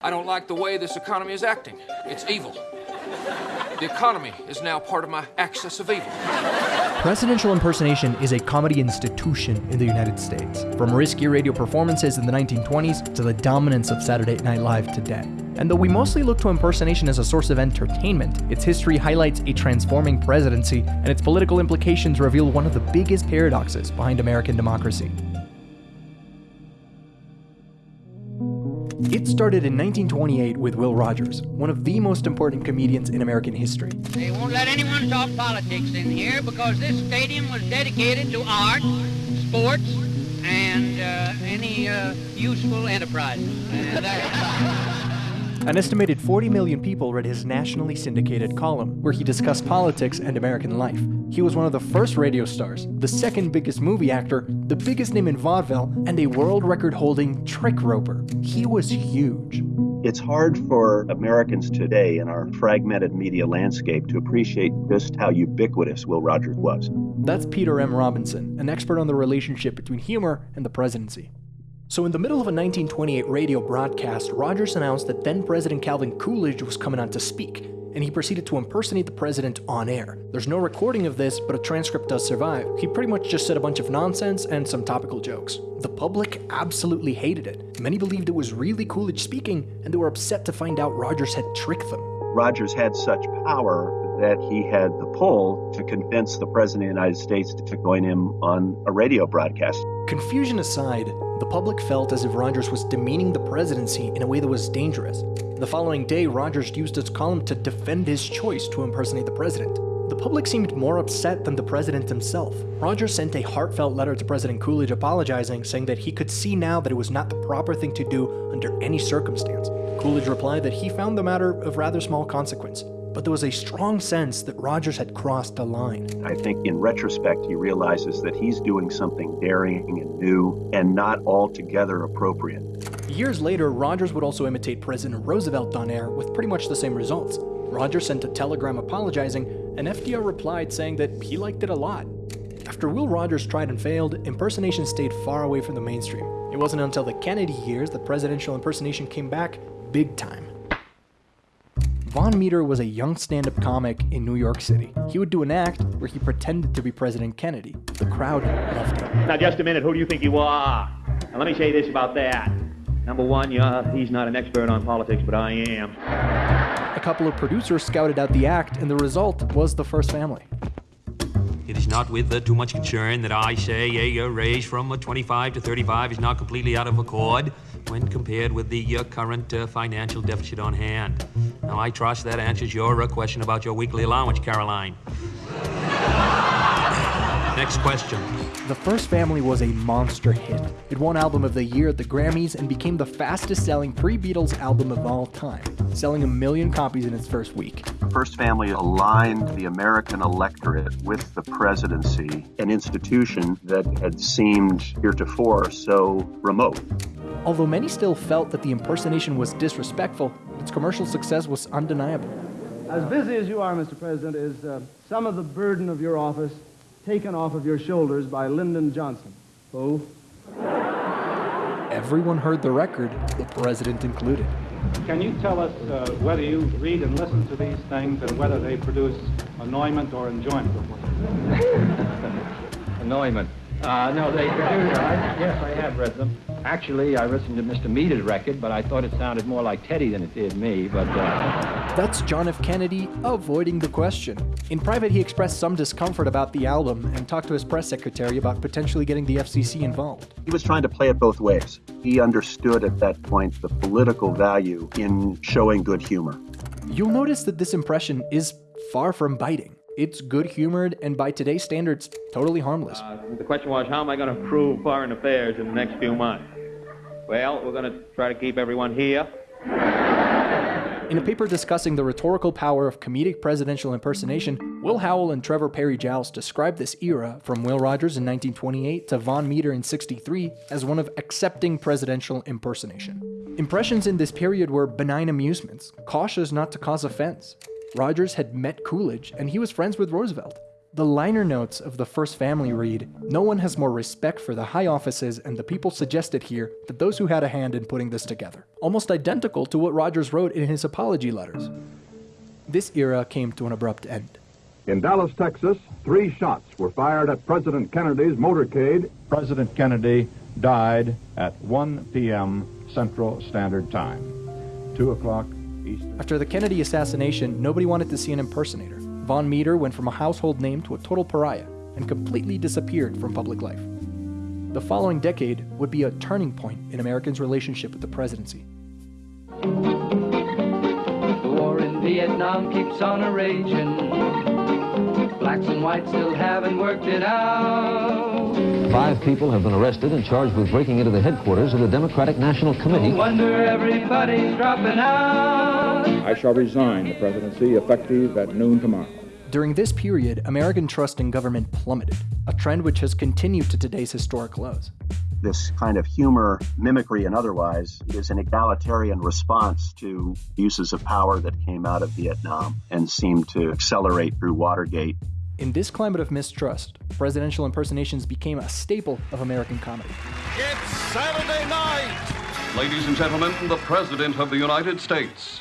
I don't like the way this economy is acting. It's evil. The economy is now part of my axis of evil. Presidential impersonation is a comedy institution in the United States, from risky radio performances in the 1920s to the dominance of Saturday Night Live today. And though we mostly look to impersonation as a source of entertainment, its history highlights a transforming presidency, and its political implications reveal one of the biggest paradoxes behind American democracy. It started in 1928 with Will Rogers, one of the most important comedians in American history. They won't let anyone talk politics in here because this stadium was dedicated to art, sports, and uh, any uh, useful enterprise. An estimated 40 million people read his nationally syndicated column, where he discussed politics and American life. He was one of the first radio stars, the second biggest movie actor, the biggest name in vaudeville, and a world record holding trick roper. He was huge. It's hard for Americans today in our fragmented media landscape to appreciate just how ubiquitous Will Rogers was. That's Peter M. Robinson, an expert on the relationship between humor and the presidency. So, in the middle of a 1928 radio broadcast, Rogers announced that then President Calvin Coolidge was coming on to speak, and he proceeded to impersonate the president on air. There's no recording of this, but a transcript does survive. He pretty much just said a bunch of nonsense and some topical jokes. The public absolutely hated it. Many believed it was really Coolidge speaking, and they were upset to find out Rogers had tricked them. Rogers had such power that he had the pull to convince the President of the United States to join him on a radio broadcast. Confusion aside, the public felt as if Rogers was demeaning the presidency in a way that was dangerous. The following day, Rogers used his column to defend his choice to impersonate the president. The public seemed more upset than the president himself. Rogers sent a heartfelt letter to President Coolidge apologizing, saying that he could see now that it was not the proper thing to do under any circumstance. Coolidge replied that he found the matter of rather small consequence, but there was a strong sense that Rogers had crossed a line. I think in retrospect, he realizes that he's doing something daring and new and not altogether appropriate. Years later, Rogers would also imitate President Roosevelt on air with pretty much the same results. Rogers sent a telegram apologizing, and FDR replied saying that he liked it a lot. After Will Rogers tried and failed, impersonation stayed far away from the mainstream. It wasn't until the Kennedy years that presidential impersonation came back big time. Vaughn Meader was a young stand-up comic in New York City. He would do an act where he pretended to be President Kennedy. The crowd loved him. Now, just a minute. Who do you think you are? Now, let me say this about that. Number one, yeah, he's not an expert on politics, but I am. A couple of producers scouted out the act, and the result was the first family. It is not with uh, too much concern that I say a uh, raise from uh, 25 to 35 is not completely out of accord when compared with the uh, current uh, financial deficit on hand. Now, I trust that answers your uh, question about your weekly allowance, Caroline. Next question. The First Family was a monster hit. It won Album of the Year at the Grammys and became the fastest selling pre Beatles album of all time, selling a million copies in its first week. The First Family aligned the American electorate with the presidency, an institution that had seemed heretofore so remote. Although many still felt that the impersonation was disrespectful, its commercial success was undeniable. As busy as you are, Mr. President, is uh, some of the burden of your office taken off of your shoulders by Lyndon Johnson. Who? Everyone heard the record, the president included. Can you tell us uh, whether you read and listen to these things and whether they produce annoyment or enjoyment? annoyment. Uh, no, they produce. I, yes, I have read them. Actually, I listened to Mr. Meader's record, but I thought it sounded more like Teddy than it did me. But uh... that's John F. Kennedy avoiding the question. In private, he expressed some discomfort about the album and talked to his press secretary about potentially getting the FCC involved. He was trying to play it both ways. He understood at that point the political value in showing good humor. You'll notice that this impression is far from biting. It's good humored and by today's standards, totally harmless. Uh, the question was, how am I going to improve foreign affairs in the next few months? Well, we're going to try to keep everyone here. In a paper discussing the rhetorical power of comedic presidential impersonation, Will Howell and Trevor Parry-Giles described this era, from Will Rogers in 1928 to Vaughn Meader in 63, as one of accepting presidential impersonation. Impressions in this period were benign amusements, cautious not to cause offense. Rogers had met Coolidge, and he was friends with Roosevelt. The liner notes of the first family read No one has more respect for the high offices and the people suggested here than those who had a hand in putting this together. Almost identical to what Rogers wrote in his apology letters. This era came to an abrupt end. In Dallas, Texas, three shots were fired at President Kennedy's motorcade. President Kennedy died at 1 p.m. Central Standard Time, 2 o'clock Eastern. After the Kennedy assassination, nobody wanted to see an impersonator. Vaughn Meader went from a household name to a total pariah and completely disappeared from public life. The following decade would be a turning point in Americans' relationship with the presidency. The war in Vietnam keeps on a raging. Blacks and whites still haven't worked it out. Five people have been arrested and charged with breaking into the headquarters of the Democratic National Committee. No wonder everybody's dropping out. I shall resign the presidency effective at noon tomorrow. During this period, American trust in government plummeted, a trend which has continued to today's historic lows. This kind of humor, mimicry, and otherwise is an egalitarian response to uses of power that came out of Vietnam and seemed to accelerate through Watergate. In this climate of mistrust, presidential impersonations became a staple of American comedy. It's Saturday night! Ladies and gentlemen, the President of the United States.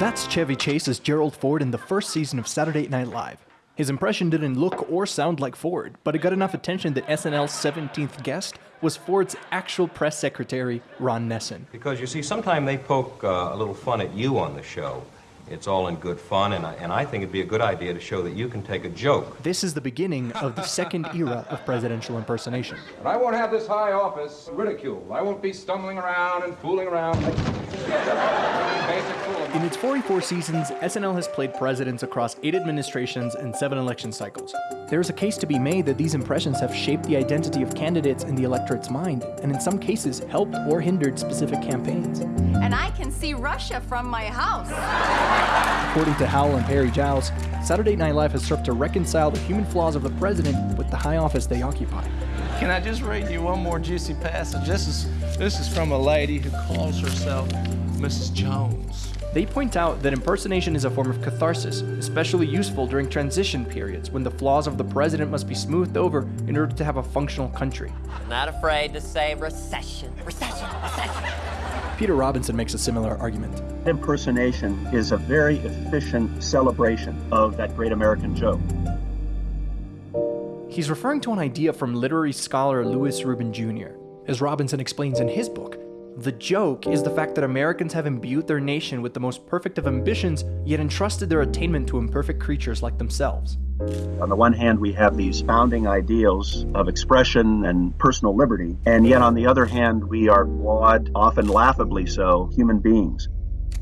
That's Chevy Chase as Gerald Ford in the first season of Saturday Night Live. His impression didn't look or sound like Ford, but it got enough attention that SNL's 17th guest was Ford's actual press secretary, Ron Nessen. Because you see, sometimes they poke uh, a little fun at you on the show. It's all in good fun, and I, and I think it'd be a good idea to show that you can take a joke. This is the beginning of the second era of presidential impersonation. But I won't have this high office ridiculed. I won't be stumbling around and fooling around like in its 44 seasons, SNL has played presidents across eight administrations and seven election cycles. There is a case to be made that these impressions have shaped the identity of candidates in the electorate's mind, and in some cases helped or hindered specific campaigns. And I can see Russia from my house. According to Howell and Parry-Giles, Saturday Night Live has served to reconcile the human flaws of the president with the high office they occupy. Can I just read you one more juicy passage? This is, this is from a lady who calls herself Mrs. Jones. They point out that impersonation is a form of catharsis, especially useful during transition periods when the flaws of the president must be smoothed over in order to have a functional country. Not afraid to say recession, recession, recession. Peter Robinson makes a similar argument. Impersonation is a very efficient celebration of that great American joke. He's referring to an idea from literary scholar Louis Rubin Jr. As Robinson explains in his book, the joke is the fact that Americans have imbued their nation with the most perfect of ambitions, yet entrusted their attainment to imperfect creatures like themselves. On the one hand, we have these founding ideals of expression and personal liberty, and yet on the other hand, we are flawed, often laughably so, human beings.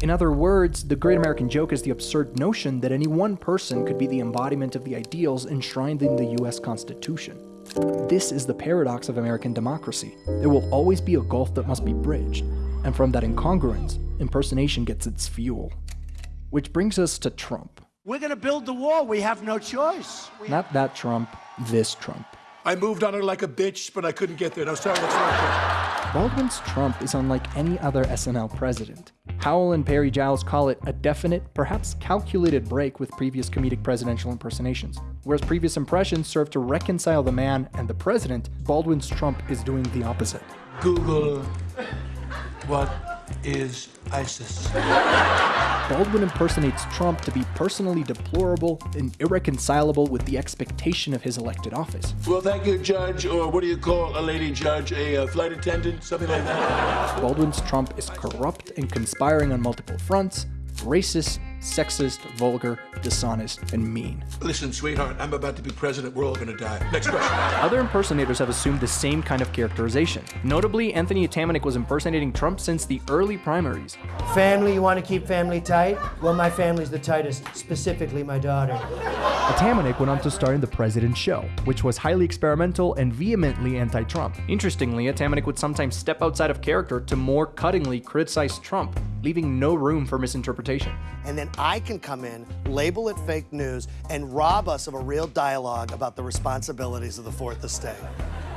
In other words, the great American joke is the absurd notion that any one person could be the embodiment of the ideals enshrined in the US Constitution. This is the paradox of American democracy. There will always be a gulf that must be bridged, and from that incongruence, impersonation gets its fuel. Which brings us to Trump. We're going to build the wall. We have no choice. We Not that Trump, this Trump. I moved on her like a bitch, but I couldn't get there. No, sorry, that's not Baldwin's Trump is unlike any other SNL president. Howell and Parry-Giles call it a definite, perhaps calculated break with previous comedic presidential impersonations. Whereas previous impressions serve to reconcile the man and the president, Baldwin's Trump is doing the opposite. Google what is ISIS. Baldwin impersonates Trump to be personally deplorable and irreconcilable with the expectation of his elected office. Well, thank you, Judge, or what do you call a lady judge? A uh, flight attendant? Something like that? Baldwin's Trump is corrupt and conspiring on multiple fronts, racist, sexist, vulgar, dishonest, and mean. Listen, sweetheart, I'm about to be president. We're all gonna die. Next question. Other impersonators have assumed the same kind of characterization. Notably, Anthony Atamanuik was impersonating Trump since the early primaries. Family, you want to keep family tight? Well, my family's the tightest, specifically my daughter. Atamanuik went on to star in The President Show, which was highly experimental and vehemently anti-Trump. Interestingly, Atamanuik would sometimes step outside of character to more cuttingly criticize Trump, leaving no room for misinterpretation. And then I can come in, label it fake news, and rob us of a real dialogue about the responsibilities of the Fourth Estate.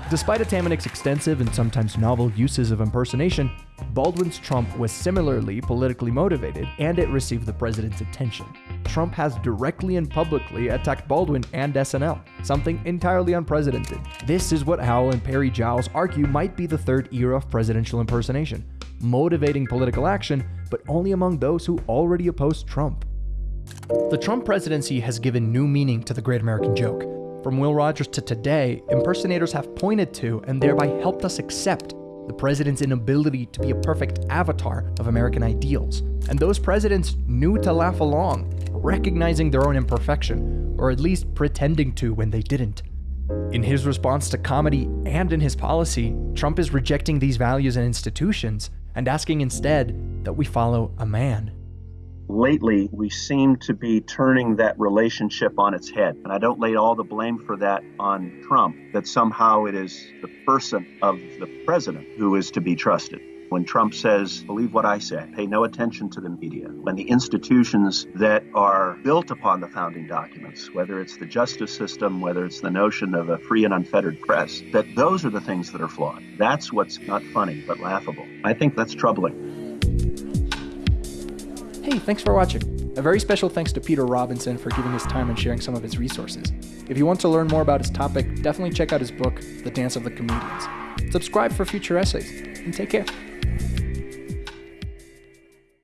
Despite Atamanuik's extensive and sometimes novel uses of impersonation, Baldwin's Trump was similarly politically motivated and it received the president's attention. Trump has directly and publicly attacked Baldwin and SNL, something entirely unprecedented. This is what Howell and Parry-Giles argue might be the third era of presidential impersonation, motivating political action, but only among those who already oppose Trump. The Trump presidency has given new meaning to the great American joke. From Will Rogers to today, impersonators have pointed to and thereby helped us accept the president's inability to be a perfect avatar of American ideals. And those presidents knew to laugh along, recognizing their own imperfection, or at least pretending to when they didn't. In his response to comedy and in his policy, Trump is rejecting these values and institutions and asking instead that we follow a man lately we seem to be turning that relationship on its head. And I don't lay all the blame for that on Trump, that somehow it is the person of the president who is to be trusted. When Trump says, believe what I say, pay no attention to the media, when the institutions that are built upon the founding documents, whether it's the justice system, whether it's the notion of a free and unfettered press, that those are the things that are flawed. That's what's not funny, but laughable. I think that's troubling. Hey, thanks for watching. A very special thanks to Peter Robinson for giving his time and sharing some of his resources. If you want to learn more about his topic, definitely check out his book, The Dance of the Comedians. Subscribe for future essays, and take care.